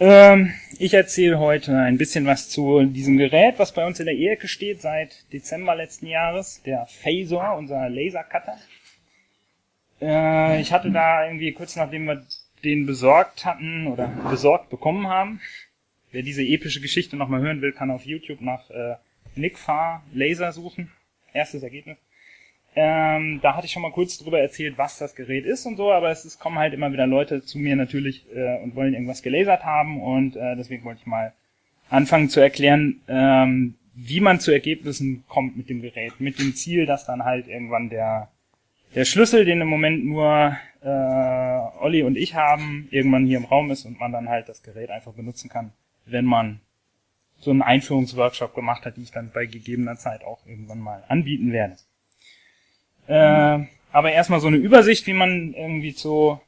Ähm, ich erzähle heute ein bisschen was zu diesem Gerät, was bei uns in der Ecke steht seit Dezember letzten Jahres, der Phasor, unser Lasercutter. Äh, ich hatte da irgendwie kurz nachdem wir den besorgt hatten oder besorgt bekommen haben, wer diese epische Geschichte nochmal hören will, kann auf YouTube nach äh, Nick Farr Laser suchen. Erstes Ergebnis. Ähm, da hatte ich schon mal kurz drüber erzählt, was das Gerät ist und so, aber es, es kommen halt immer wieder Leute zu mir natürlich äh, und wollen irgendwas gelasert haben und äh, deswegen wollte ich mal anfangen zu erklären, ähm, wie man zu Ergebnissen kommt mit dem Gerät, mit dem Ziel, dass dann halt irgendwann der der Schlüssel, den im Moment nur äh, Olli und ich haben, irgendwann hier im Raum ist und man dann halt das Gerät einfach benutzen kann, wenn man so einen Einführungsworkshop gemacht hat, die ich dann bei gegebener Zeit auch irgendwann mal anbieten werde. Äh, aber erstmal so eine Übersicht, wie man irgendwie zu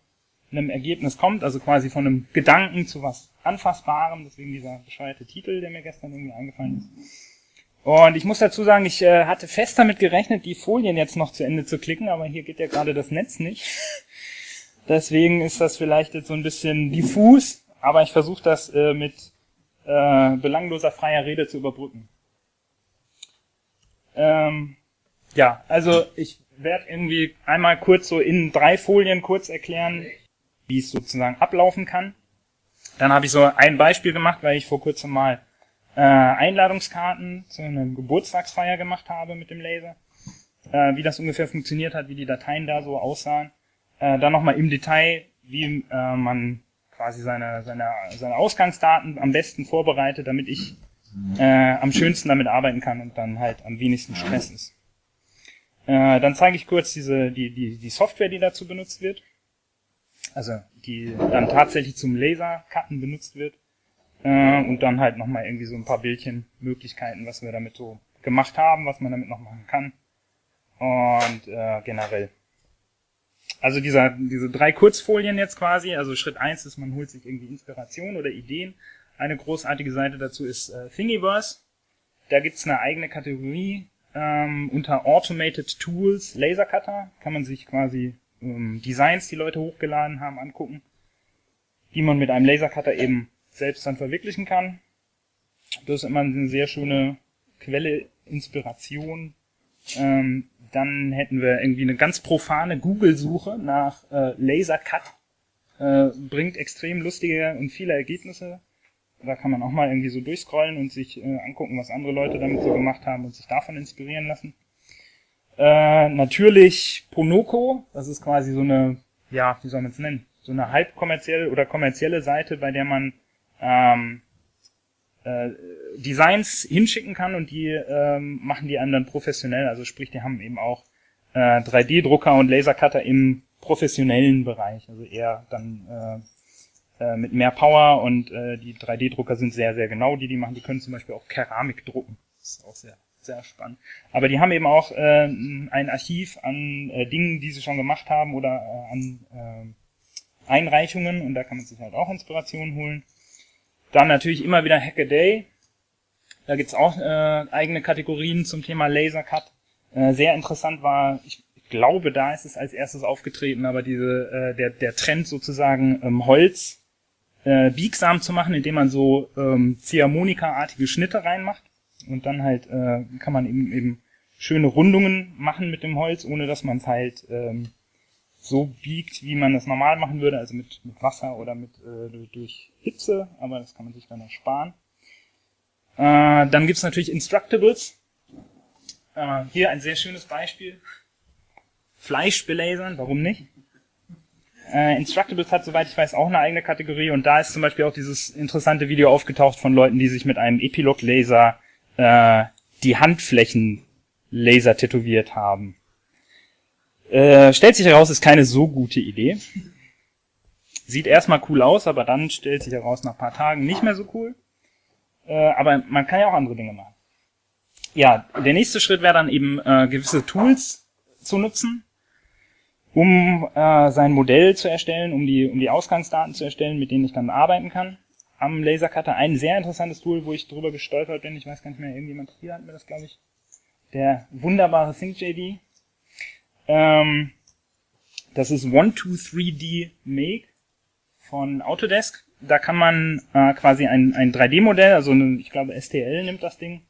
einem Ergebnis kommt, also quasi von einem Gedanken zu was Anfassbarem, deswegen dieser bescheuerte Titel, der mir gestern irgendwie eingefallen ist. Und ich muss dazu sagen, ich äh, hatte fest damit gerechnet, die Folien jetzt noch zu Ende zu klicken, aber hier geht ja gerade das Netz nicht. Deswegen ist das vielleicht jetzt so ein bisschen diffus, aber ich versuche das äh, mit äh, belangloser freier Rede zu überbrücken. Ähm, ja, also ich werde irgendwie einmal kurz so in drei Folien kurz erklären, wie es sozusagen ablaufen kann. Dann habe ich so ein Beispiel gemacht, weil ich vor kurzem mal äh, Einladungskarten zu einer Geburtstagsfeier gemacht habe mit dem Laser. Äh, wie das ungefähr funktioniert hat, wie die Dateien da so aussahen. Äh, dann nochmal im Detail, wie äh, man quasi seine, seine, seine Ausgangsdaten am besten vorbereitet, damit ich äh, am schönsten damit arbeiten kann und dann halt am wenigsten Stress ist. Äh, dann zeige ich kurz diese, die, die, die Software, die dazu benutzt wird. Also die dann tatsächlich zum Laser-Cutten benutzt wird. Äh, und dann halt nochmal irgendwie so ein paar Bildchenmöglichkeiten, was wir damit so gemacht haben, was man damit noch machen kann. Und äh, generell. Also dieser, diese drei Kurzfolien jetzt quasi, also Schritt eins ist, man holt sich irgendwie Inspiration oder Ideen. Eine großartige Seite dazu ist äh, Thingiverse. Da gibt's eine eigene Kategorie, ähm, unter Automated Tools Laser Cutter kann man sich quasi ähm, Designs, die Leute hochgeladen haben, angucken, die man mit einem Laser Cutter eben selbst dann verwirklichen kann. Das ist immer eine sehr schöne Quelle, Inspiration. Ähm, dann hätten wir irgendwie eine ganz profane Google-Suche nach äh, Laser Cut. Äh, bringt extrem lustige und viele Ergebnisse. Da kann man auch mal irgendwie so durchscrollen und sich äh, angucken, was andere Leute damit so gemacht haben und sich davon inspirieren lassen. Äh, natürlich Ponoko, das ist quasi so eine, ja, wie soll man es nennen, so eine halbkommerzielle oder kommerzielle Seite, bei der man ähm, äh, Designs hinschicken kann und die ähm, machen die dann professionell. Also sprich, die haben eben auch äh, 3D-Drucker und Lasercutter im professionellen Bereich, also eher dann äh, äh, mit mehr Power und äh, die 3D-Drucker sind sehr, sehr genau, die die machen. Die können zum Beispiel auch Keramik drucken. Das ist auch sehr, sehr spannend. Aber die haben eben auch äh, ein Archiv an äh, Dingen, die sie schon gemacht haben oder äh, an äh, Einreichungen und da kann man sich halt auch Inspiration holen. Dann natürlich immer wieder Hackaday. Da gibt's auch äh, eigene Kategorien zum Thema Lasercut. Äh, sehr interessant war, ich glaube, da ist es als erstes aufgetreten, aber diese äh, der der Trend sozusagen ähm, Holz äh, biegsam zu machen, indem man so ähm, Ziehharmonika-artige Schnitte reinmacht. Und dann halt äh, kann man eben, eben schöne Rundungen machen mit dem Holz, ohne dass man es halt ähm, so biegt, wie man es normal machen würde, also mit, mit Wasser oder mit äh, durch Hitze, aber das kann man sich dann ersparen. Äh, dann gibt's natürlich Instructables. Äh, hier ein sehr schönes Beispiel. Fleisch belasern, warum nicht? Äh, Instructables hat, soweit ich weiß, auch eine eigene Kategorie und da ist zum Beispiel auch dieses interessante Video aufgetaucht von Leuten, die sich mit einem Epilog-Laser äh, die Handflächen Laser tätowiert haben. Äh, stellt sich heraus, ist keine so gute Idee. Sieht erstmal cool aus, aber dann stellt sich heraus, nach paar Tagen nicht mehr so cool. Äh, aber man kann ja auch andere Dinge machen. Ja, der nächste Schritt wäre dann eben äh, gewisse Tools zu nutzen, um äh, sein Modell zu erstellen, um die, um die Ausgangsdaten zu erstellen, mit denen ich dann arbeiten kann. Am Lasercutter ein sehr interessantes Tool, wo ich drüber gestolpert bin. Ich weiß gar nicht mehr, irgendjemand hier hat mir das, glaube ich. Der wunderbare ThinkJD. Ähm, das ist 123D Make. von Autodesk. Da kann man äh, quasi ein, ein 3D-Modell, also eine, ich glaube STL nimmt das Ding,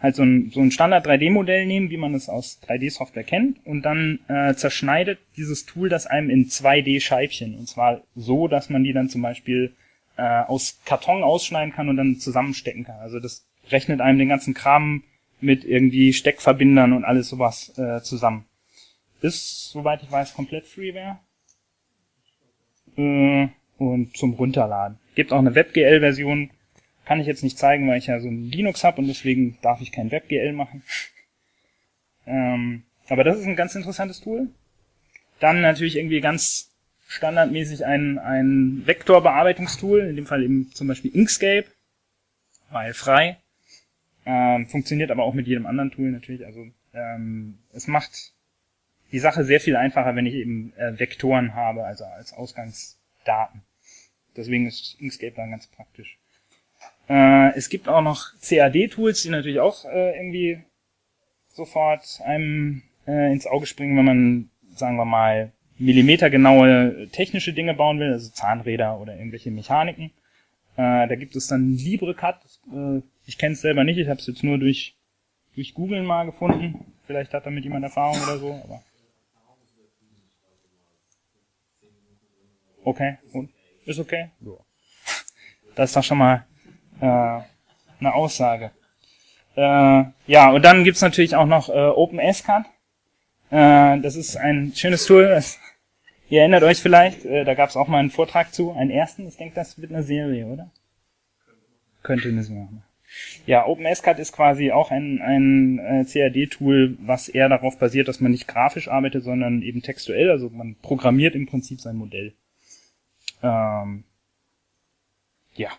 halt so ein, so ein Standard 3D-Modell nehmen, wie man es aus 3D-Software kennt, und dann äh, zerschneidet dieses Tool das einem in 2D-Scheibchen. Und zwar so, dass man die dann zum Beispiel äh, aus Karton ausschneiden kann und dann zusammenstecken kann. Also das rechnet einem den ganzen Kram mit irgendwie Steckverbindern und alles sowas äh, zusammen. Ist, soweit ich weiß, komplett Freeware. Äh, und zum Runterladen. Gibt auch eine WebGL-Version, kann ich jetzt nicht zeigen, weil ich ja so ein Linux habe und deswegen darf ich kein WebGL machen. ähm, aber das ist ein ganz interessantes Tool. Dann natürlich irgendwie ganz standardmäßig ein, ein Vektorbearbeitungstool, in dem Fall eben zum Beispiel Inkscape, weil frei. Ähm, funktioniert aber auch mit jedem anderen Tool natürlich. Also ähm, es macht die Sache sehr viel einfacher, wenn ich eben äh, Vektoren habe, also als Ausgangsdaten. Deswegen ist Inkscape dann ganz praktisch. Äh, es gibt auch noch CAD-Tools, die natürlich auch äh, irgendwie sofort einem äh, ins Auge springen, wenn man, sagen wir mal, millimetergenaue technische Dinge bauen will, also Zahnräder oder irgendwelche Mechaniken. Äh, da gibt es dann LibreCut. Äh, ich kenne es selber nicht, ich habe es jetzt nur durch durch Googlen mal gefunden. Vielleicht hat damit jemand Erfahrung oder so, aber. Okay, und? Ist okay? Das ist doch schon mal äh, eine Aussage. Äh, ja, und dann gibt's natürlich auch noch äh, OpenSCAD. Äh, das ist ein schönes Tool. Das, ihr erinnert euch vielleicht, äh, da gab's auch mal einen Vortrag zu, einen ersten. Ich denke, das wird eine Serie, oder? Könnte eine Serie machen. Ja, OpenSCAD ist quasi auch ein, ein äh, CAD-Tool, was eher darauf basiert, dass man nicht grafisch arbeitet, sondern eben textuell. Also man programmiert im Prinzip sein Modell. Ähm, ja.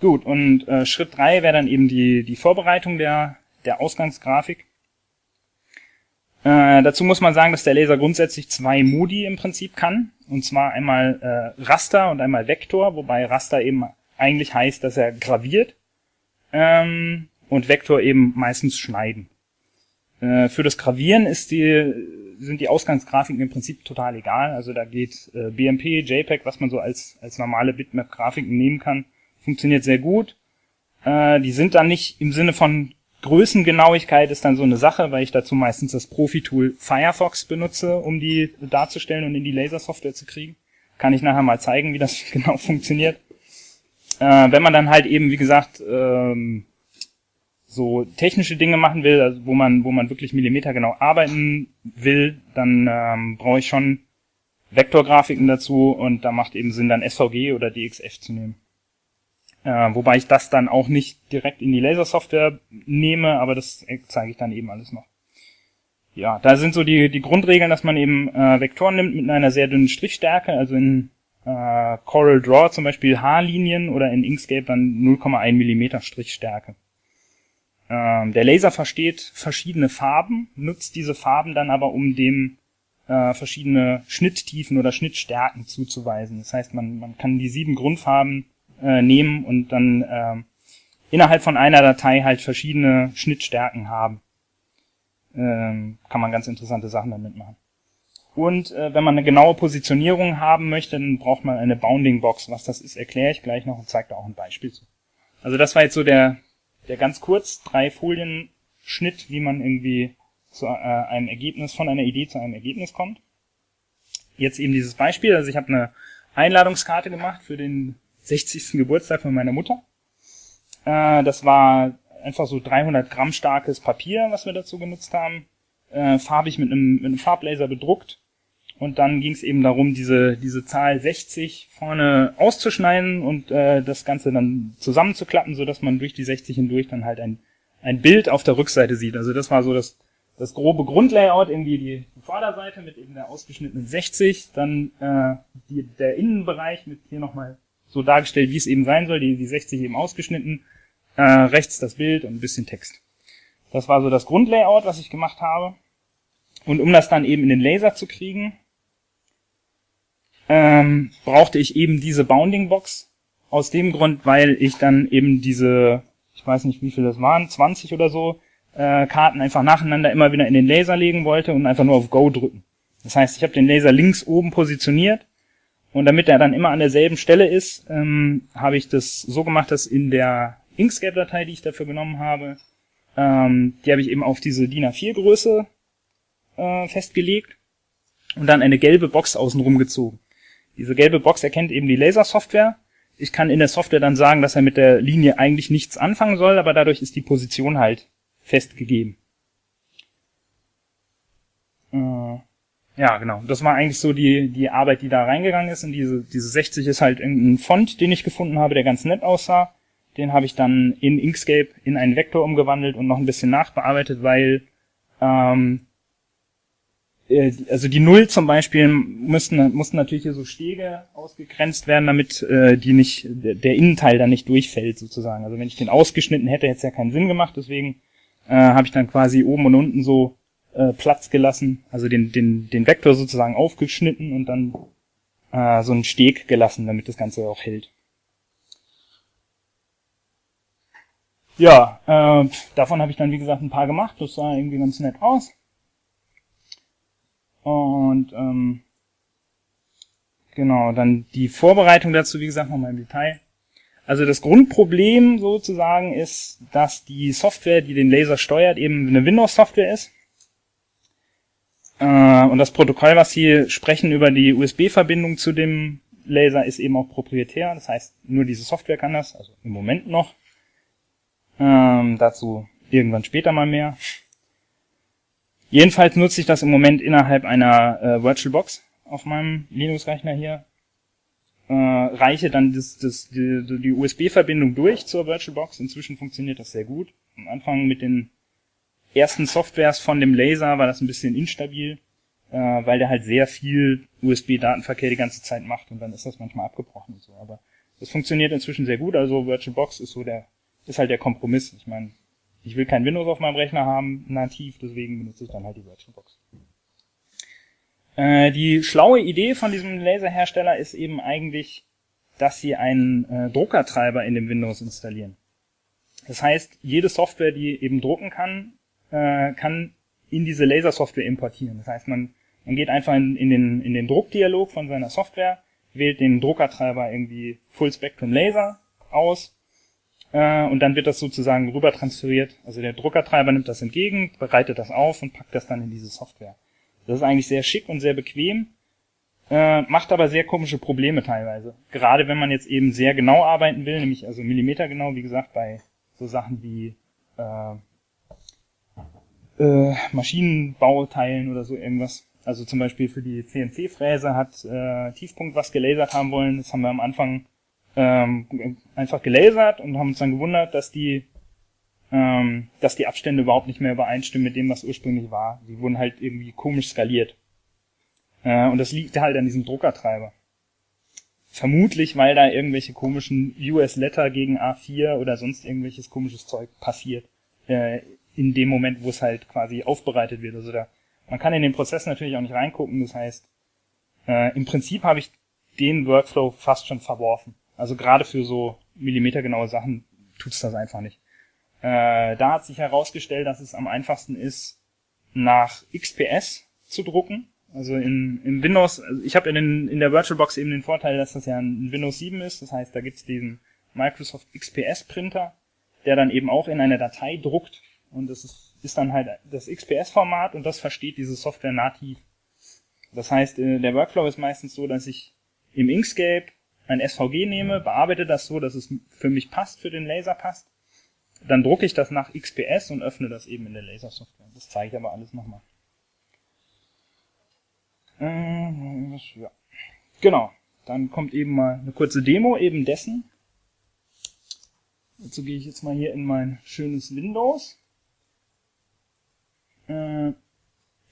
Gut, und äh, Schritt drei wäre dann eben die, die Vorbereitung der, der Ausgangsgrafik. Äh, dazu muss man sagen, dass der Laser grundsätzlich zwei Modi im Prinzip kann. Und zwar einmal äh, Raster und einmal Vektor, wobei Raster eben eigentlich heißt, dass er graviert ähm, und Vektor eben meistens schneiden. Äh, für das Gravieren ist die, sind die Ausgangsgrafiken im Prinzip total egal. Also da geht äh, BMP, JPEG, was man so als, als normale Bitmap-Grafiken nehmen kann, funktioniert sehr gut. Äh, die sind dann nicht im Sinne von Größengenauigkeit ist dann so eine Sache, weil ich dazu meistens das Profi-Tool Firefox benutze, um die darzustellen und in die Lasersoftware zu kriegen. Kann ich nachher mal zeigen, wie das genau funktioniert. Äh, wenn man dann halt eben, wie gesagt, ähm, so technische Dinge machen will, also wo man, wo man wirklich millimetergenau arbeiten will, dann ähm, brauche ich schon Vektorgrafiken dazu und da macht eben Sinn, dann SVG oder DXF zu nehmen. Äh, wobei ich das dann auch nicht direkt in die Lasersoftware nehme, aber das zeige ich dann eben alles noch. Ja, da sind so die, die Grundregeln, dass man eben äh, Vektoren nimmt mit einer sehr dünnen Strichstärke, also in äh, Coral Draw zum Beispiel Haarlinien oder in Inkscape dann 0,1 Millimeter Strichstärke. Ähm, der Laser versteht verschiedene Farben, nutzt diese Farben dann aber, um dem äh, verschiedene Schnitttiefen oder Schnittstärken zuzuweisen. Das heißt, man, man kann die sieben Grundfarben äh, nehmen und dann äh, innerhalb von einer Datei halt verschiedene Schnittstärken haben. Ähm, kann man ganz interessante Sachen damit machen. Und äh, wenn man eine genaue Positionierung haben möchte, dann braucht man eine Bounding Box. Was das ist, erkläre ich gleich noch und zeige da auch ein Beispiel zu. Also das war jetzt so der, der ganz kurz drei Folien Schnitt, wie man irgendwie zu äh, einem Ergebnis, von einer Idee zu einem Ergebnis kommt. Jetzt eben dieses Beispiel, also ich habe eine Einladungskarte gemacht für den 60. Geburtstag von meiner Mutter. Äh, das war einfach so 300 Gramm starkes Papier, was wir dazu genutzt haben, äh, farbig mit einem, mit einem Farblaser bedruckt. Und dann ging es eben darum, diese, diese Zahl 60 vorne auszuschneiden und äh, das Ganze dann zusammenzuklappen, so dass man durch die 60 hindurch dann halt ein, ein Bild auf der Rückseite sieht. Also das war so das, das grobe Grundlayout, irgendwie die, die Vorderseite mit eben der ausgeschnittenen 60, dann äh, die, der Innenbereich mit hier nochmal so dargestellt, wie es eben sein soll, die, die 60 eben ausgeschnitten, äh, rechts das Bild und ein bisschen Text. Das war so das Grundlayout, was ich gemacht habe. Und um das dann eben in den Laser zu kriegen, ähm, brauchte ich eben diese Bounding Box. Aus dem Grund, weil ich dann eben diese, ich weiß nicht wie viel das waren, 20 oder so, äh, Karten einfach nacheinander immer wieder in den Laser legen wollte und einfach nur auf Go drücken. Das heißt, ich habe den Laser links oben positioniert Und damit er dann immer an derselben Stelle ist, ähm, habe ich das so gemacht, dass in der Inkscape-Datei, die ich dafür genommen habe, ähm, die habe ich eben auf diese DIN A4-Größe äh, festgelegt und dann eine gelbe Box außenrum gezogen. Diese gelbe Box erkennt eben die Laser-Software. Ich kann in der Software dann sagen, dass er mit der Linie eigentlich nichts anfangen soll, aber dadurch ist die Position halt festgegeben. Äh, ja, genau. Das war eigentlich so die, die Arbeit, die da reingegangen ist. Und diese, diese 60 ist halt irgendein Font, den ich gefunden habe, der ganz nett aussah. Den habe ich dann in Inkscape in einen Vektor umgewandelt und noch ein bisschen nachbearbeitet, weil ähm, äh, also die Null zum Beispiel mussten, mussten natürlich hier so Stege ausgegrenzt werden, damit äh, die nicht der Innenteil dann nicht durchfällt sozusagen. Also wenn ich den ausgeschnitten hätte, hätte es ja keinen Sinn gemacht. Deswegen äh, habe ich dann quasi oben und unten so äh, Platz gelassen, also den, den, den Vektor sozusagen aufgeschnitten und dann äh, so einen Steg gelassen, damit das Ganze auch hält. Ja, äh, davon habe ich dann wie gesagt ein paar gemacht, das sah irgendwie ganz nett aus. Und ähm, genau, dann die Vorbereitung dazu, wie gesagt, nochmal im Detail. Also das Grundproblem sozusagen ist, dass die Software, die den Laser steuert, eben eine Windows-Software ist. Äh, und das Protokoll, was Sie sprechen über die USB-Verbindung zu dem Laser, ist eben auch proprietär. Das heißt, nur diese Software kann das, also im Moment noch. Ähm, dazu irgendwann später mal mehr. Jedenfalls nutze ich das im Moment innerhalb einer äh, VirtualBox auf meinem Linux-Rechner hier. Äh, reiche dann das, das, die, die USB-Verbindung durch zur VirtualBox. Inzwischen funktioniert das sehr gut. Am Anfang mit den ersten Softwares von dem Laser war das ein bisschen instabil, äh, weil der halt sehr viel USB-Datenverkehr die ganze Zeit macht und dann ist das manchmal abgebrochen und so. Aber das funktioniert inzwischen sehr gut. Also VirtualBox ist so der, ist halt der Kompromiss. Ich meine, ich will kein Windows auf meinem Rechner haben, nativ, deswegen benutze ich dann halt die VirtualBox. Äh, die schlaue Idee von diesem Laserhersteller ist eben eigentlich, dass sie einen äh, Druckertreiber in dem Windows installieren. Das heißt, jede Software, die eben drucken kann, äh, kann in diese Lasersoftware importieren. Das heißt, man, man geht einfach in, in, den, in den Druckdialog von seiner Software, wählt den Druckertreiber irgendwie Full Spectrum Laser aus äh, und dann wird das sozusagen rüber transferiert. Also der Druckertreiber nimmt das entgegen, bereitet das auf und packt das dann in diese Software. Das ist eigentlich sehr schick und sehr bequem, äh, macht aber sehr komische Probleme teilweise. Gerade wenn man jetzt eben sehr genau arbeiten will, nämlich also millimetergenau, wie gesagt, bei so Sachen wie äh, äh, Maschinenbauteilen oder so irgendwas. Also zum Beispiel für die CNC-Fräse hat äh, Tiefpunkt was gelasert haben wollen. Das haben wir am Anfang ähm, einfach gelasert und haben uns dann gewundert, dass die ähm, dass die Abstände überhaupt nicht mehr übereinstimmen mit dem, was ursprünglich war. Die wurden halt irgendwie komisch skaliert. Äh, und das liegt halt an diesem Druckertreiber. Vermutlich, weil da irgendwelche komischen US-Letter gegen A4 oder sonst irgendwelches komisches Zeug passiert. Äh, in dem Moment, wo es halt quasi aufbereitet wird. Also da, man kann in den Prozess natürlich auch nicht reingucken. Das heißt, äh, im Prinzip habe ich den Workflow fast schon verworfen. Also gerade für so millimetergenaue Sachen tut's das einfach nicht. Äh, da hat sich herausgestellt, dass es am einfachsten ist, nach XPS zu drucken. Also in, in Windows, also ich habe in, in der VirtualBox eben den Vorteil, dass das ja ein Windows 7 ist. Das heißt, da gibt's diesen Microsoft XPS Printer, der dann eben auch in eine Datei druckt und das ist, ist dann halt das XPS-Format und das versteht diese Software nativ. Das heißt, äh, der Workflow ist meistens so, dass ich im Inkscape ein SVG nehme, bearbeite das so, dass es für mich passt, für den Laser passt. Dann drucke ich das nach XPS und öffne das eben in der Lasersoftware. Das zeige ich aber alles nochmal. Äh, ja. Genau. Dann kommt eben mal eine kurze Demo eben dessen. Dazu gehe ich jetzt mal hier in mein schönes Windows. Äh,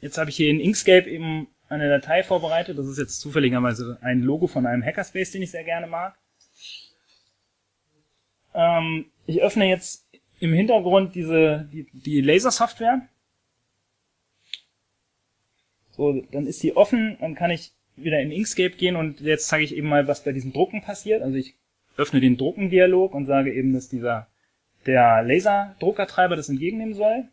jetzt habe ich hier in Inkscape eben eine Datei vorbereitet. Das ist jetzt zufälligerweise ein Logo von einem Hackerspace, den ich sehr gerne mag. Ähm, ich öffne jetzt im Hintergrund diese die, die Laser-Software. So, dann ist die offen, dann kann ich wieder in Inkscape gehen und jetzt zeige ich eben mal, was bei diesem Drucken passiert. Also ich öffne den Druckendialog und sage eben, dass dieser der Laser-Druckertreiber das entgegennehmen soll.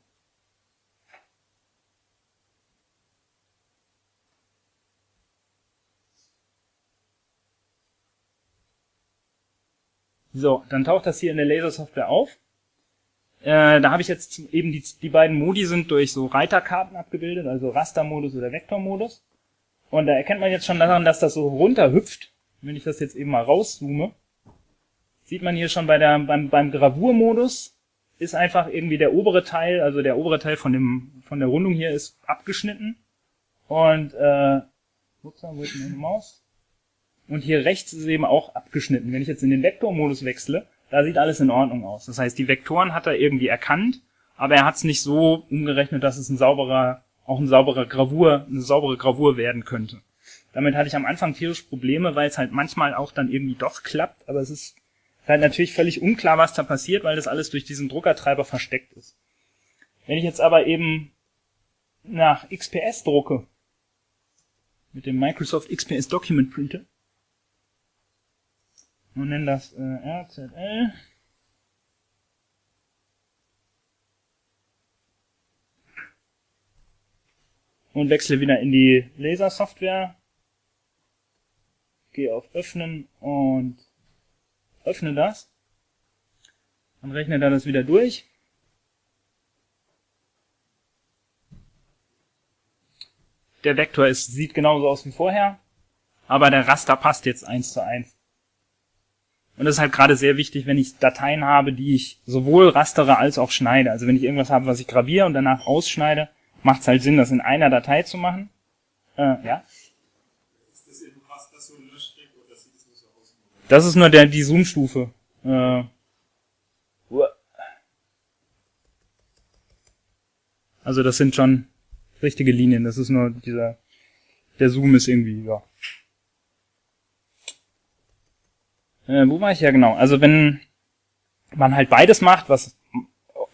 So, dann taucht das hier in der Lasersoftware auf. Äh, da habe ich jetzt eben die, die beiden Modi sind durch so Reiterkarten abgebildet, also Rastermodus oder Vektormodus. Und da erkennt man jetzt schon daran, dass das so runterhüpft. Wenn ich das jetzt eben mal rauszoome, sieht man hier schon bei der, beim, beim Gravurmodus ist einfach irgendwie der obere Teil, also der obere Teil von dem, von der Rundung hier ist abgeschnitten. Und, äh, ups, wo ist meine Maus? Und hier rechts ist eben auch abgeschnitten. Wenn ich jetzt in den Vektormodus wechsle, da sieht alles in Ordnung aus. Das heißt, die Vektoren hat er irgendwie erkannt, aber er hat es nicht so umgerechnet, dass es ein sauberer, auch ein sauberer Gravur, eine saubere Gravur werden könnte. Damit hatte ich am Anfang tierisch Probleme, weil es halt manchmal auch dann irgendwie doch klappt, aber es ist halt natürlich völlig unklar, was da passiert, weil das alles durch diesen Druckertreiber versteckt ist. Wenn ich jetzt aber eben nach XPS drucke, mit dem Microsoft XPS Document Printer, und nenne das äh, RZL, und wechsle wieder in die Laser-Software, gehe auf Öffnen und öffne das, dann rechnet er das wieder durch. Der Vektor ist, sieht genauso aus wie vorher, aber der Raster passt jetzt eins zu eins. Und das ist halt gerade sehr wichtig, wenn ich Dateien habe, die ich sowohl rastere als auch schneide. Also wenn ich irgendwas habe, was ich graviere und danach ausschneide, macht es halt Sinn, das in einer Datei zu machen. Äh, ja? Das ist nur der, die Zoom-Stufe. Äh, also das sind schon richtige Linien. Das ist nur dieser, der Zoom ist irgendwie, ja. Äh, wo war ich ja genau? Also wenn man halt beides macht, was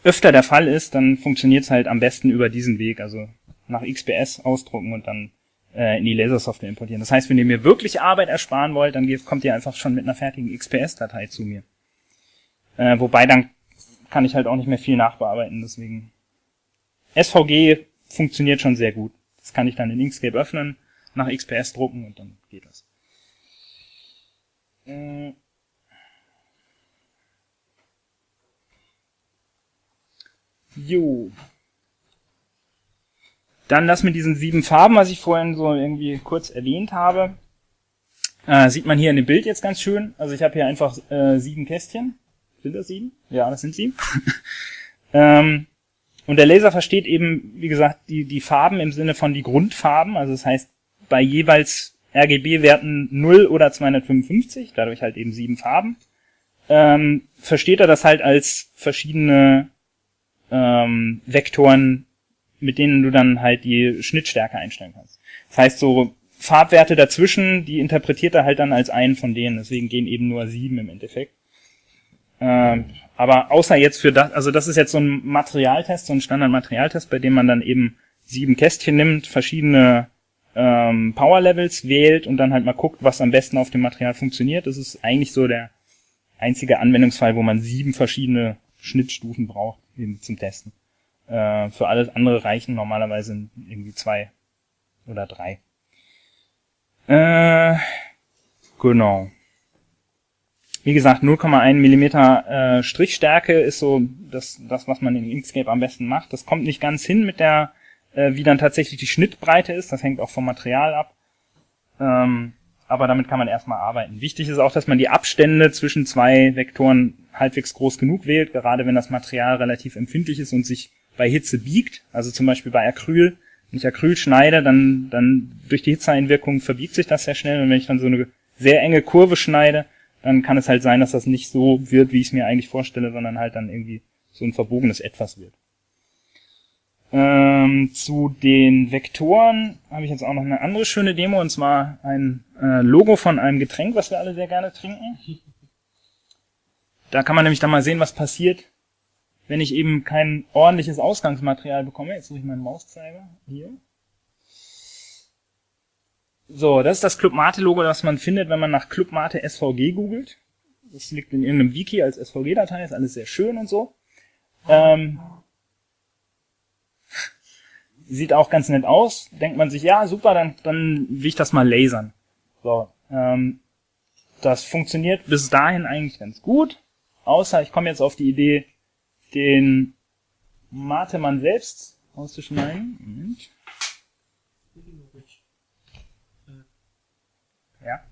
öfter der Fall ist, dann funktioniert es halt am besten über diesen Weg. Also nach XPS ausdrucken und dann äh, in die Lasersoftware importieren. Das heißt, wenn ihr mir wirklich Arbeit ersparen wollt, dann kommt ihr einfach schon mit einer fertigen XPS-Datei zu mir. Äh, wobei dann kann ich halt auch nicht mehr viel nachbearbeiten, deswegen. SVG funktioniert schon sehr gut. Das kann ich dann in Inkscape öffnen, nach XPS drucken und dann geht das. Äh jo. Dann das mit diesen sieben Farben, was ich vorhin so irgendwie kurz erwähnt habe. Äh, sieht man hier in dem Bild jetzt ganz schön. Also ich habe hier einfach äh, sieben Kästchen. Sind das sieben? Ja, das sind sieben. ähm, und der Laser versteht eben, wie gesagt, die, die Farben im Sinne von die Grundfarben. Also das heißt, bei jeweils RGB-Werten 0 oder 255, dadurch halt eben sieben Farben, ähm, versteht er das halt als verschiedene ähm, Vektoren mit denen du dann halt die Schnittstärke einstellen kannst. Das heißt, so Farbwerte dazwischen, die interpretiert er halt dann als einen von denen. Deswegen gehen eben nur sieben im Endeffekt. Ähm, aber außer jetzt für das, also das ist jetzt so ein Materialtest, so ein Standardmaterialtest, bei dem man dann eben sieben Kästchen nimmt, verschiedene ähm, Power Levels wählt und dann halt mal guckt, was am besten auf dem Material funktioniert. Das ist eigentlich so der einzige Anwendungsfall, wo man sieben verschiedene Schnittstufen braucht eben zum Testen. Äh, für alles andere reichen normalerweise irgendwie zwei oder drei. Äh, genau. Wie gesagt, 0,1 Millimeter äh, Strichstärke ist so das, das, was man in Inkscape am besten macht. Das kommt nicht ganz hin mit der, äh, wie dann tatsächlich die Schnittbreite ist. Das hängt auch vom Material ab. Ähm, aber damit kann man erstmal arbeiten. Wichtig ist auch, dass man die Abstände zwischen zwei Vektoren halbwegs groß genug wählt, gerade wenn das Material relativ empfindlich ist und sich bei Hitze biegt, also zum Beispiel bei Acryl, wenn ich Acryl schneide, dann, dann durch die Hitzeeinwirkung verbiegt sich das sehr schnell und wenn ich dann so eine sehr enge Kurve schneide, dann kann es halt sein, dass das nicht so wird, wie ich es mir eigentlich vorstelle, sondern halt dann irgendwie so ein verbogenes Etwas wird. Ähm, zu den Vektoren habe ich jetzt auch noch eine andere schöne Demo, und zwar ein äh, Logo von einem Getränk, was wir alle sehr gerne trinken. Da kann man nämlich dann mal sehen, was passiert, wenn ich eben kein ordentliches Ausgangsmaterial bekomme, jetzt suche ich meinen Mauszeiger, hier. So, das ist das Club Mate Logo, das man findet, wenn man nach Club Mate SVG googelt. Das liegt in irgendeinem Wiki als SVG-Datei, ist alles sehr schön und so. Ähm, sieht auch ganz nett aus. Denkt man sich, ja, super, dann, dann will ich das mal lasern. So, ähm, das funktioniert bis dahin eigentlich ganz gut, außer ich komme jetzt auf die Idee, den Matemann selbst auszuschneiden. Moment. Ja.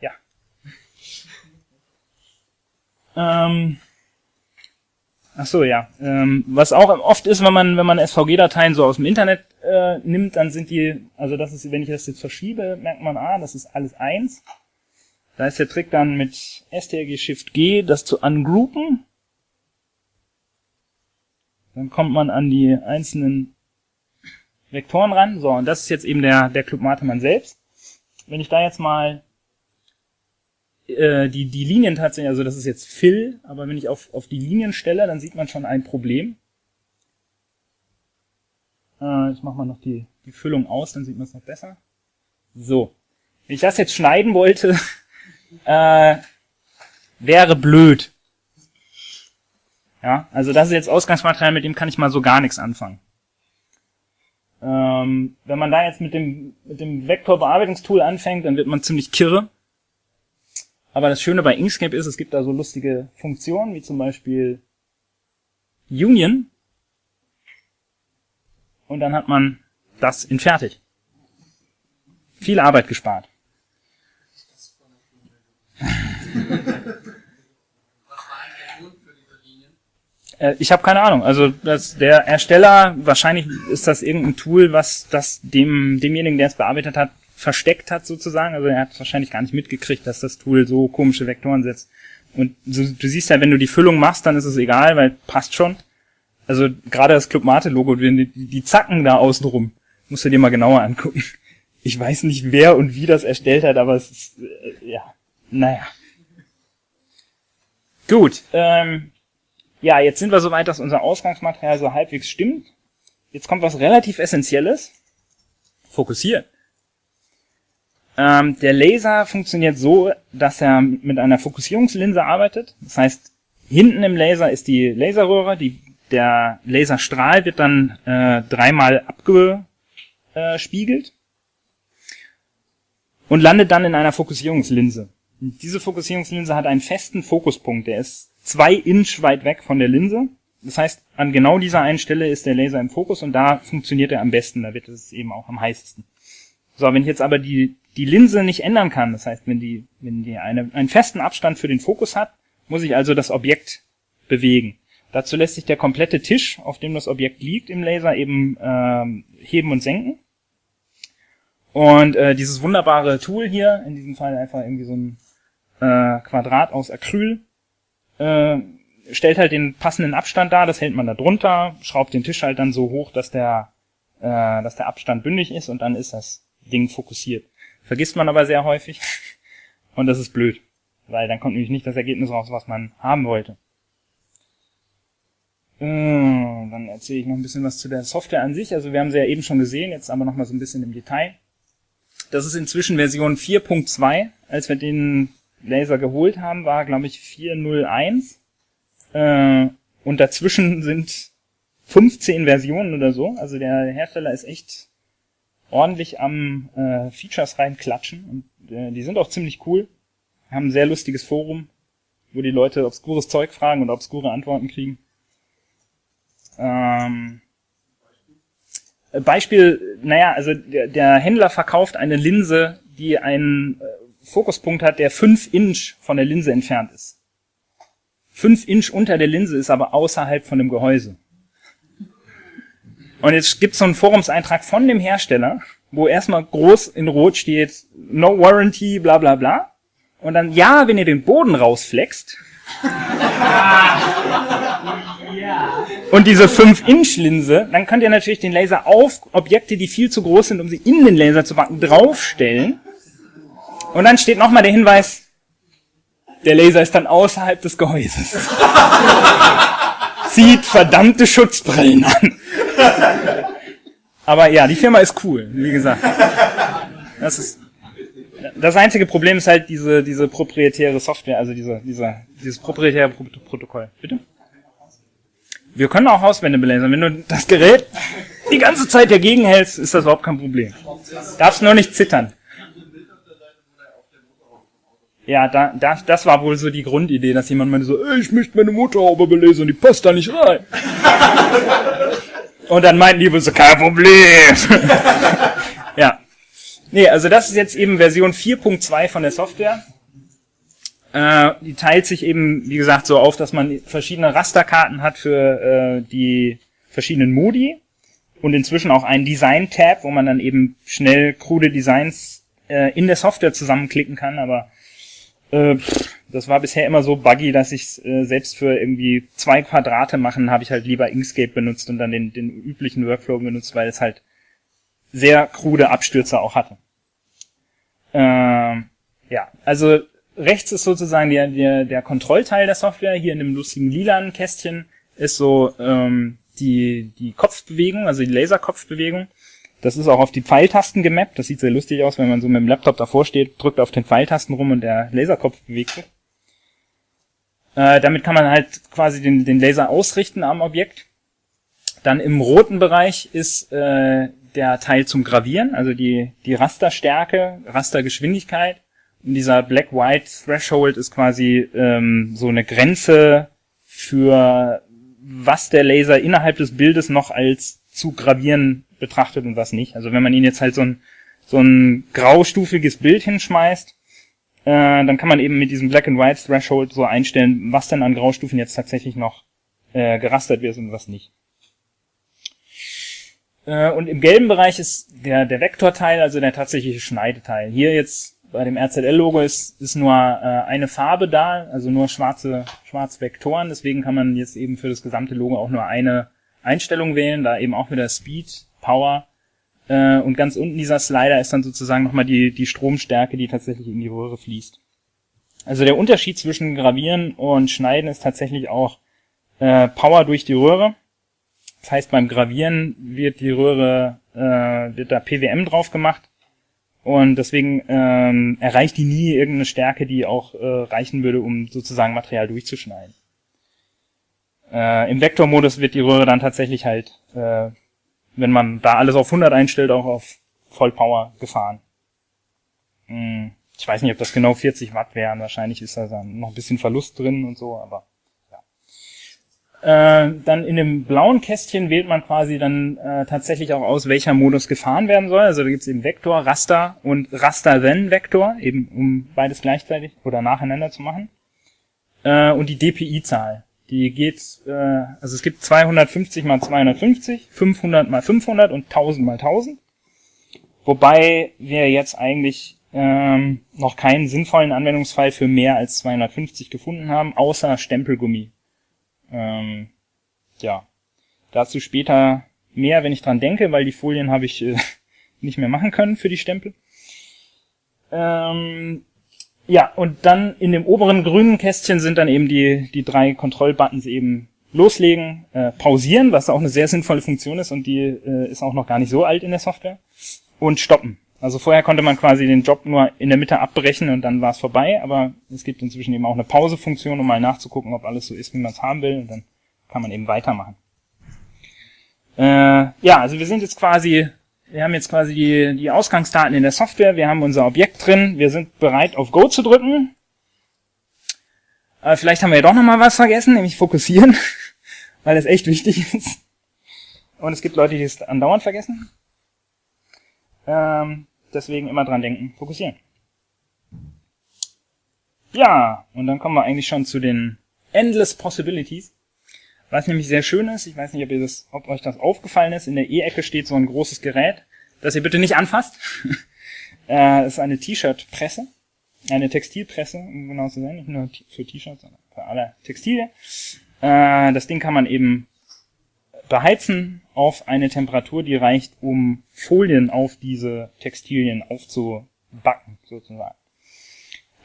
Ja. Ähm, ach so, ja. Ähm, was auch oft ist, wenn man wenn man SVG-Dateien so aus dem Internet äh, nimmt, dann sind die, also das ist, wenn ich das jetzt verschiebe, merkt man, ah, das ist alles eins. Da ist der Trick dann mit STRG Shift G, das zu ungroupen. Dann kommt man an die einzelnen Vektoren ran. So, und das ist jetzt eben der, der Club Matemann selbst. Wenn ich da jetzt mal äh, die, die Linien tatsächlich, also das ist jetzt Fill, aber wenn ich auf, auf die Linien stelle, dann sieht man schon ein Problem. Äh, ich mache mal noch die, die Füllung aus, dann sieht man es noch besser. So. Wenn ich das jetzt schneiden wollte, äh, wäre blöd. Ja, also das ist jetzt Ausgangsmaterial, mit dem kann ich mal so gar nichts anfangen. Ähm, wenn man da jetzt mit dem, mit dem Vektorbearbeitungstool anfängt, dann wird man ziemlich kirre. Aber das Schöne bei Inkscape ist, es gibt da so lustige Funktionen, wie zum Beispiel Union. Und dann hat man das in fertig. Viel Arbeit gespart. Äh, ich habe keine Ahnung. Also das, der Ersteller, wahrscheinlich ist das irgendein Tool, was das dem demjenigen, der es bearbeitet hat, versteckt hat sozusagen. Also er hat wahrscheinlich gar nicht mitgekriegt, dass das Tool so komische Vektoren setzt. Und so, du siehst ja, wenn du die Füllung machst, dann ist es egal, weil passt schon. Also gerade das Club Mate Logo, die, die Zacken da außenrum, musst du dir mal genauer angucken. Ich weiß nicht, wer und wie das erstellt hat, aber es ist, äh, ja, naja. Gut, ähm, ja, jetzt sind wir soweit, dass unser Ausgangsmaterial so halbwegs stimmt. Jetzt kommt was relativ Essentielles. Fokussieren. Ähm, der Laser funktioniert so, dass er mit einer Fokussierungslinse arbeitet. Das heißt, hinten im Laser ist die Laserröhre, die, der Laserstrahl wird dann äh, dreimal abgespiegelt und landet dann in einer Fokussierungslinse. Diese Fokussierungslinse hat einen festen Fokuspunkt, der ist zwei Inch weit weg von der Linse. Das heißt, an genau dieser einen Stelle ist der Laser im Fokus und da funktioniert er am besten, da wird es eben auch am heißesten. So, wenn ich jetzt aber die, die Linse nicht ändern kann, das heißt, wenn die, wenn die eine, einen festen Abstand für den Fokus hat, muss ich also das Objekt bewegen. Dazu lässt sich der komplette Tisch, auf dem das Objekt liegt im Laser, eben ähm, heben und senken. Und äh, dieses wunderbare Tool hier, in diesem Fall einfach irgendwie so ein äh, Quadrat aus Acryl, äh, stellt halt den passenden Abstand dar, das hält man da drunter, schraubt den Tisch halt dann so hoch, dass der, äh, dass der Abstand bündig ist und dann ist das Ding fokussiert. Vergisst man aber sehr häufig und das ist blöd, weil dann kommt nämlich nicht das Ergebnis raus, was man haben wollte. Äh, dann erzähle ich noch ein bisschen was zu der Software an sich. Also wir haben sie ja eben schon gesehen, jetzt aber noch mal so ein bisschen im Detail. Das ist inzwischen Version 4.2. Als wir den Laser geholt haben, war, glaube ich, 401. Äh, und dazwischen sind 15 Versionen oder so. Also der Hersteller ist echt ordentlich am äh, Features reinklatschen. Und äh, die sind auch ziemlich cool. Haben ein sehr lustiges Forum, wo die Leute obskures Zeug fragen und obskure Antworten kriegen. Ähm, Beispiel, naja, also der, der Händler verkauft eine Linse, die einen äh, Fokuspunkt hat, der 5 Inch von der Linse entfernt ist. 5 Inch unter der Linse ist aber außerhalb von dem Gehäuse. Und jetzt gibt es so einen Forumseintrag von dem Hersteller, wo erstmal groß in Rot steht, no warranty, bla bla bla. Und dann, ja, wenn ihr den Boden rausflext. und diese 5-Inch-Linse, dann könnt ihr natürlich den Laser auf Objekte, die viel zu groß sind, um sie in den Laser zu packen, draufstellen. Und dann steht nochmal der Hinweis, der Laser ist dann außerhalb des Gehäuses. Zieht verdammte Schutzbrillen an. Aber ja, die Firma ist cool, wie gesagt. Das ist, das einzige Problem ist halt diese, diese proprietäre Software, also diese, dieser, dieses proprietäre Protokoll. Bitte? Wir können auch Hauswände belasern. Wenn du das Gerät die ganze Zeit dagegen hältst, ist das überhaupt kein Problem. Darfst nur nicht zittern. Ja, da, da, das war wohl so die Grundidee, dass jemand meinte so, ich möchte meine Motorhaube belesen und die passt da nicht rein. und dann meinten die wohl so, kein Problem. ja. Nee, also das ist jetzt eben Version 4.2 von der Software. Äh, die teilt sich eben, wie gesagt, so auf, dass man verschiedene Rasterkarten hat für äh, die verschiedenen Modi und inzwischen auch einen Design-Tab, wo man dann eben schnell krude Designs äh, in der Software zusammenklicken kann, aber äh, das war bisher immer so buggy, dass ich äh, selbst für irgendwie zwei Quadrate machen, habe ich halt lieber Inkscape benutzt und dann den, den üblichen Workflow benutzt, weil es halt sehr krude Abstürze auch hatte. Ähm, ja, also rechts ist sozusagen der, der, der Kontrollteil der Software. Hier in dem lustigen lilanen Kästchen ist so ähm, die, die Kopfbewegung, also die Laserkopfbewegung. Das ist auch auf die Pfeiltasten gemappt. Das sieht sehr lustig aus, wenn man so mit dem Laptop davor steht, drückt auf den Pfeiltasten rum und der Laserkopf bewegt sich. Äh, damit kann man halt quasi den, den Laser ausrichten am Objekt. Dann im roten Bereich ist äh, der Teil zum Gravieren, also die, die Rasterstärke, Rastergeschwindigkeit. Und dieser Black-White Threshold ist quasi ähm, so eine Grenze für was der Laser innerhalb des Bildes noch als zu gravieren betrachtet und was nicht. Also wenn man ihn jetzt halt so ein, so ein graustufiges Bild hinschmeißt, äh, dann kann man eben mit diesem Black and White Threshold so einstellen, was denn an Graustufen jetzt tatsächlich noch äh, gerastert wird und was nicht. Äh, und im gelben Bereich ist der, der Vektorteil, also der tatsächliche Schneideteil. Hier jetzt bei dem RZL-Logo ist, ist nur äh, eine Farbe da, also nur schwarze, schwarze Vektoren. Deswegen kann man jetzt eben für das gesamte Logo auch nur eine Einstellung wählen, da eben auch wieder Speed, Power. Äh, und ganz unten dieser Slider ist dann sozusagen nochmal die, die Stromstärke, die tatsächlich in die Röhre fließt. Also der Unterschied zwischen Gravieren und Schneiden ist tatsächlich auch äh, Power durch die Röhre. Das heißt, beim Gravieren wird die Röhre, äh, wird da PWM drauf gemacht und deswegen ähm, erreicht die nie irgendeine Stärke, die auch äh, reichen würde, um sozusagen Material durchzuschneiden. Äh, Im Vektormodus wird die Röhre dann tatsächlich halt, äh, wenn man da alles auf 100 einstellt, auch auf Vollpower gefahren. Hm, ich weiß nicht, ob das genau 40 Watt wären. Wahrscheinlich ist da dann noch ein bisschen Verlust drin und so, aber äh, dann in dem blauen Kästchen wählt man quasi dann äh, tatsächlich auch aus, welcher Modus gefahren werden soll. Also da gibt es eben Vektor, Raster und Raster-Then-Vektor, eben um beides gleichzeitig oder nacheinander zu machen. Äh, und die DPI-Zahl. Die geht, äh, also es gibt 250 mal 250, 500 mal 500 und 1000 mal 1000. Wobei wir jetzt eigentlich ähm, noch keinen sinnvollen Anwendungsfall für mehr als 250 gefunden haben, außer Stempelgummi. Ähm, ja, dazu später mehr, wenn ich dran denke, weil die Folien habe ich äh, nicht mehr machen können für die Stempel. Ähm, ja, und dann in dem oberen grünen Kästchen sind dann eben die, die drei Kontrollbuttons eben loslegen, äh, pausieren, was auch eine sehr sinnvolle Funktion ist und die äh, ist auch noch gar nicht so alt in der Software, und stoppen. Also vorher konnte man quasi den Job nur in der Mitte abbrechen und dann war es vorbei, aber es gibt inzwischen eben auch eine Pausefunktion, um mal nachzugucken, ob alles so ist, wie man es haben will und dann kann man eben weitermachen. Äh, ja, also wir sind jetzt quasi, wir haben jetzt quasi die, die Ausgangsdaten in der Software, wir haben unser Objekt drin, wir sind bereit auf Go zu drücken. Aber vielleicht haben wir ja doch nochmal was vergessen, nämlich fokussieren, weil das echt wichtig ist. Und es gibt Leute, die es andauernd vergessen. Ähm, deswegen immer dran denken, fokussieren. Ja, und dann kommen wir eigentlich schon zu den Endless Possibilities. Was nämlich sehr schön ist, ich weiß nicht, ob, ihr das, ob euch das aufgefallen ist, in der E-Ecke steht so ein großes Gerät, das ihr bitte nicht anfasst. äh, ist eine T-Shirt-Presse, eine Textilpresse, um genau zu sein, nicht nur für T-Shirts, sondern für alle Textilien. Äh, das Ding kann man eben beheizen auf eine Temperatur, die reicht, um Folien auf diese Textilien aufzubacken, sozusagen.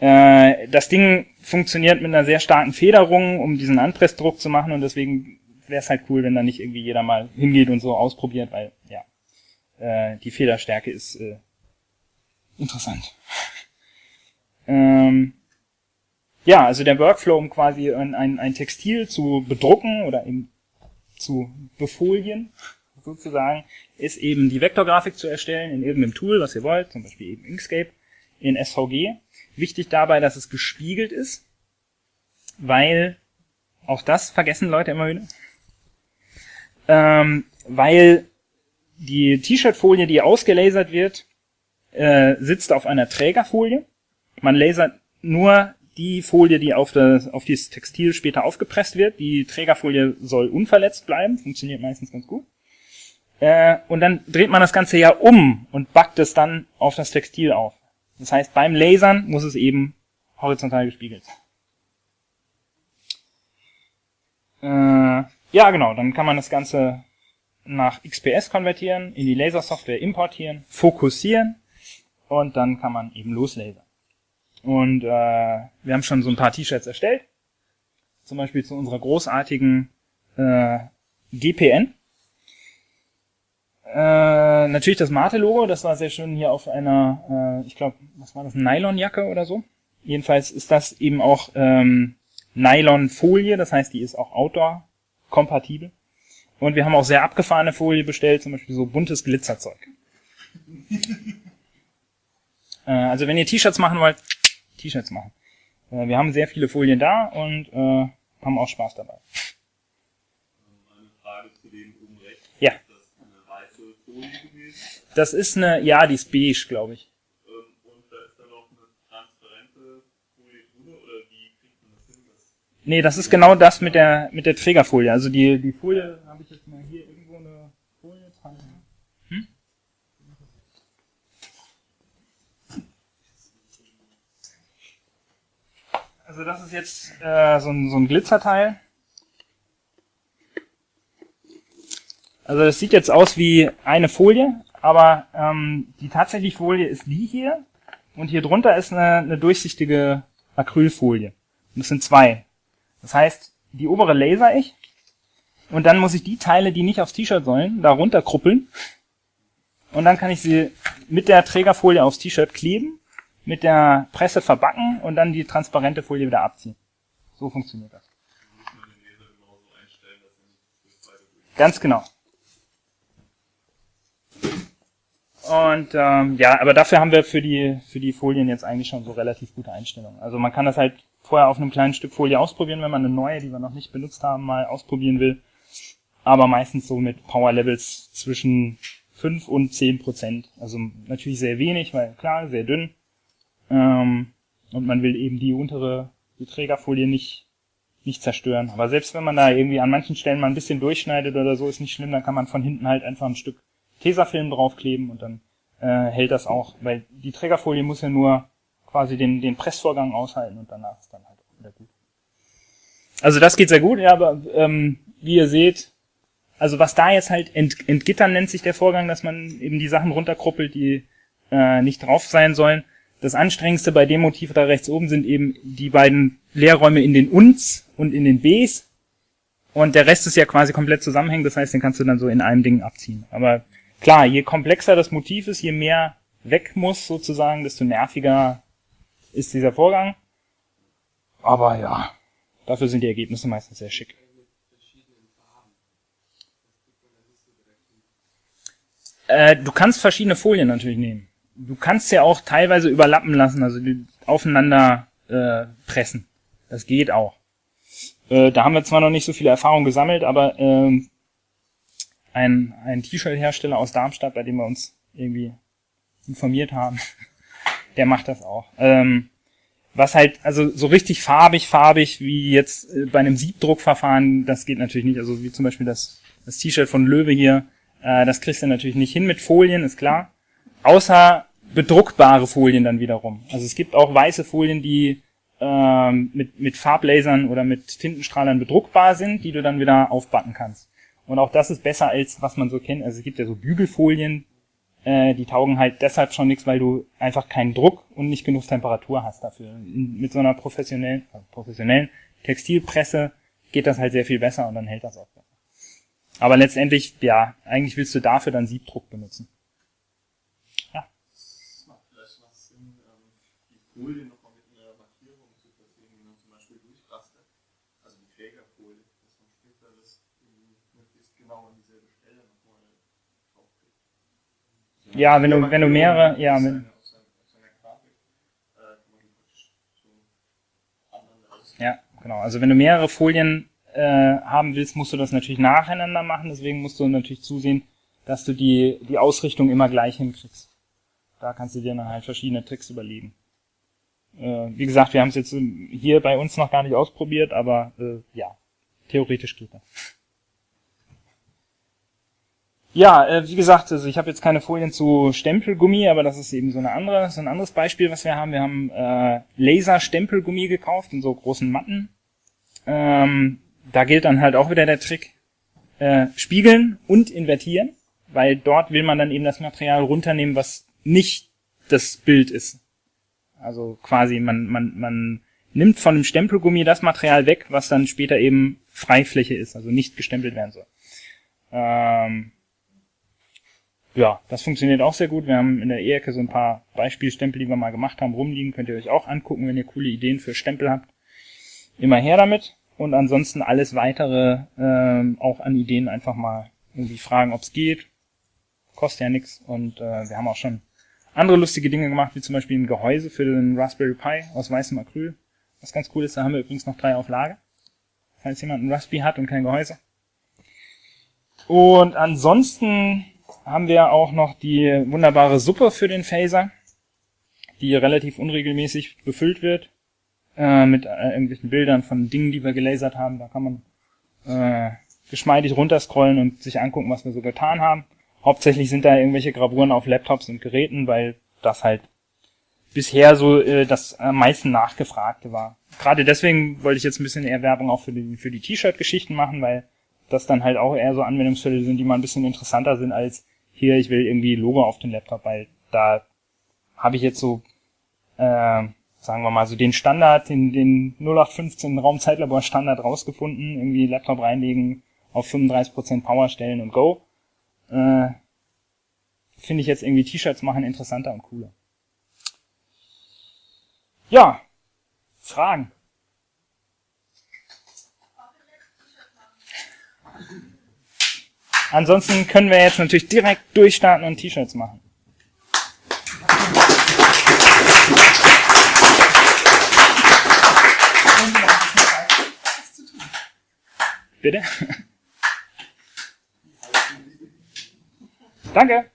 Äh, das Ding funktioniert mit einer sehr starken Federung, um diesen Anpressdruck zu machen und deswegen wäre es halt cool, wenn da nicht irgendwie jeder mal hingeht und so ausprobiert, weil ja, äh, die Federstärke ist äh, interessant. ähm, ja, also der Workflow, um quasi ein, ein, ein Textil zu bedrucken oder eben zu befolien, sozusagen, ist eben die Vektorgrafik zu erstellen in irgendeinem Tool, was ihr wollt, zum Beispiel eben Inkscape, in SVG. Wichtig dabei, dass es gespiegelt ist, weil auch das vergessen Leute immer wieder. Ähm, weil die T-Shirt-Folie, die ausgelasert wird, äh, sitzt auf einer Trägerfolie. Man lasert nur die Folie, die auf das, auf dieses Textil später aufgepresst wird. Die Trägerfolie soll unverletzt bleiben, funktioniert meistens ganz gut. Äh, und dann dreht man das Ganze ja um und backt es dann auf das Textil auf. Das heißt, beim Lasern muss es eben horizontal gespiegelt sein. Äh, ja, genau, dann kann man das Ganze nach XPS konvertieren, in die Lasersoftware importieren, fokussieren und dann kann man eben loslasern. Und äh, wir haben schon so ein paar T-Shirts erstellt, zum Beispiel zu unserer großartigen äh, GPN. Äh, natürlich das Mate-Logo, das war sehr schön hier auf einer, äh, ich glaube, was war das, Nylonjacke oder so. Jedenfalls ist das eben auch ähm, Nylon-Folie, das heißt, die ist auch Outdoor-kompatibel. Und wir haben auch sehr abgefahrene Folie bestellt, zum Beispiel so buntes Glitzerzeug. äh, also wenn ihr T-Shirts machen wollt, T-Shirts machen. Äh, wir haben sehr viele Folien da und äh, haben auch Spaß dabei. Eine Frage zu dem oben rechts. Ja. Ist das eine weiße Folie gewesen? Das ist eine, ja, die ist beige, glaube ich. Ähm, Und da ist dann noch eine transparente Folie drüber oder wie kriegt man das hin? Nee, das ist genau das mit der mit der Trägerfolie. Also die die Folie habe ich jetzt mal hier irgendwo eine Folie dran. Hm? Also das ist jetzt äh, so, ein, so ein Glitzerteil. Also das sieht jetzt aus wie eine Folie, aber ähm, die tatsächliche Folie ist die hier und hier drunter ist eine, eine durchsichtige Acrylfolie. Und das sind zwei. Das heißt, die obere laser ich und dann muss ich die Teile, die nicht aufs T-Shirt sollen, da runterkruppeln und dann kann ich sie mit der Trägerfolie aufs T-Shirt kleben, mit der Presse verbacken und dann die transparente Folie wieder abziehen. So funktioniert das. muss man den Laser genauso einstellen, dass er nicht durch beide durch. Ganz genau. Und ähm, ja, aber dafür haben wir für die für die Folien jetzt eigentlich schon so relativ gute Einstellungen. Also man kann das halt vorher auf einem kleinen Stück Folie ausprobieren, wenn man eine neue, die wir noch nicht benutzt haben, mal ausprobieren will. Aber meistens so mit Power Levels zwischen 5 und 10 Prozent. Also natürlich sehr wenig, weil klar, sehr dünn. Ähm, und man will eben die untere, die Trägerfolie nicht, nicht zerstören. Aber selbst wenn man da irgendwie an manchen Stellen mal ein bisschen durchschneidet oder so, ist nicht schlimm, dann kann man von hinten halt einfach ein Stück Tesafilm draufkleben und dann äh, hält das auch, weil die Trägerfolie muss ja nur quasi den, den Pressvorgang aushalten und danach ist dann halt auch wieder gut. Also das geht sehr gut, ja, aber ähm, wie ihr seht, also was da jetzt halt ent, entgittern nennt sich der Vorgang, dass man eben die Sachen runterkruppelt, die äh, nicht drauf sein sollen. Das anstrengendste bei dem Motiv da rechts oben sind eben die beiden Leerräume in den Uns und in den Bs. Und der Rest ist ja quasi komplett zusammenhängend, das heißt, den kannst du dann so in einem Ding abziehen. Aber klar, je komplexer das Motiv ist, je mehr weg muss sozusagen, desto nerviger ist dieser Vorgang. Aber ja, dafür sind die Ergebnisse meistens sehr schick. Äh, du kannst verschiedene Folien natürlich nehmen. Du kannst ja auch teilweise überlappen lassen, also aufeinander äh, pressen. Das geht auch. Äh, da haben wir zwar noch nicht so viele Erfahrungen gesammelt, aber ähm, ein, ein T-Shirt-Hersteller aus Darmstadt, bei dem wir uns irgendwie informiert haben, der macht das auch. Ähm, was halt, also so richtig farbig, farbig wie jetzt äh, bei einem Siebdruckverfahren, das geht natürlich nicht. Also wie zum Beispiel das, das T-Shirt von Löwe hier, äh, das kriegst du natürlich nicht hin mit Folien, ist klar. Außer bedruckbare Folien dann wiederum. Also es gibt auch weiße Folien, die ähm, mit, mit Farblasern oder mit Tintenstrahlern bedruckbar sind, die du dann wieder aufbacken kannst. Und auch das ist besser als was man so kennt. Also es gibt ja so Bügelfolien, äh, die taugen halt deshalb schon nichts, weil du einfach keinen Druck und nicht genug Temperatur hast dafür. Mit so einer professionellen, äh, professionellen Textilpresse geht das halt sehr viel besser und dann hält das auch besser. Aber letztendlich, ja, eigentlich willst du dafür dann Siebdruck benutzen. Es macht vielleicht was Sinn, ähm, die Folie Ja, wenn du, wenn du mehrere, ja, wenn, ja, genau. Also wenn du mehrere Folien äh, haben willst, musst du das natürlich nacheinander machen. Deswegen musst du natürlich zusehen, dass du die, die Ausrichtung immer gleich hinkriegst. Da kannst du dir dann halt verschiedene Tricks überlegen. Äh, wie gesagt, wir haben es jetzt ähm, hier bei uns noch gar nicht ausprobiert, aber äh, ja, theoretisch geht das. Ja, äh, wie gesagt, also ich habe jetzt keine Folien zu Stempelgummi, aber das ist eben so eine andere, so ein anderes Beispiel, was wir haben. Wir haben äh, Laser-Stempelgummi gekauft in so großen Matten. Ähm, da gilt dann halt auch wieder der Trick, äh, spiegeln und invertieren, weil dort will man dann eben das Material runternehmen, was nicht das Bild ist. Also quasi man, man, man nimmt von dem Stempelgummi das Material weg, was dann später eben Freifläche ist, also nicht gestempelt werden soll. Ähm, ja, das funktioniert auch sehr gut. Wir haben in der E-Ecke so ein paar Beispielstempel, die wir mal gemacht haben, rumliegen. Könnt ihr euch auch angucken, wenn ihr coole Ideen für Stempel habt. Immer her damit. Und ansonsten alles weitere ähm, auch an Ideen einfach mal irgendwie fragen, ob es geht. Kostet ja nichts. Und äh, wir haben auch schon andere lustige Dinge gemacht, wie zum Beispiel ein Gehäuse für den Raspberry Pi aus weißem Acryl. Was ganz cool ist, da haben wir übrigens noch drei auf Lager. Falls jemand ein Raspberry hat und kein Gehäuse. Und ansonsten haben wir auch noch die wunderbare Suppe für den Phaser, die relativ unregelmäßig befüllt wird äh, mit äh, irgendwelchen Bildern von Dingen, die wir gelasert haben. Da kann man äh, geschmeidig runterscrollen und sich angucken, was wir so getan haben. Hauptsächlich sind da irgendwelche Gravuren auf Laptops und Geräten, weil das halt bisher so äh, das am meisten nachgefragte war. Gerade deswegen wollte ich jetzt ein bisschen eher Werbung auch für die, für die T-Shirt-Geschichten machen, weil das dann halt auch eher so Anwendungsfälle sind, die mal ein bisschen interessanter sind als hier, ich will irgendwie Logo auf den Laptop, weil da habe ich jetzt so, äh, sagen wir mal, so den Standard, den, den 0815 Raumzeitlabor Standard rausgefunden, irgendwie Laptop reinlegen, auf 35% Power stellen und go. Äh, Finde ich jetzt irgendwie T-Shirts machen interessanter und cooler. Ja, Fragen. Ansonsten können wir jetzt natürlich direkt durchstarten und T-Shirts machen. Bitte? Danke.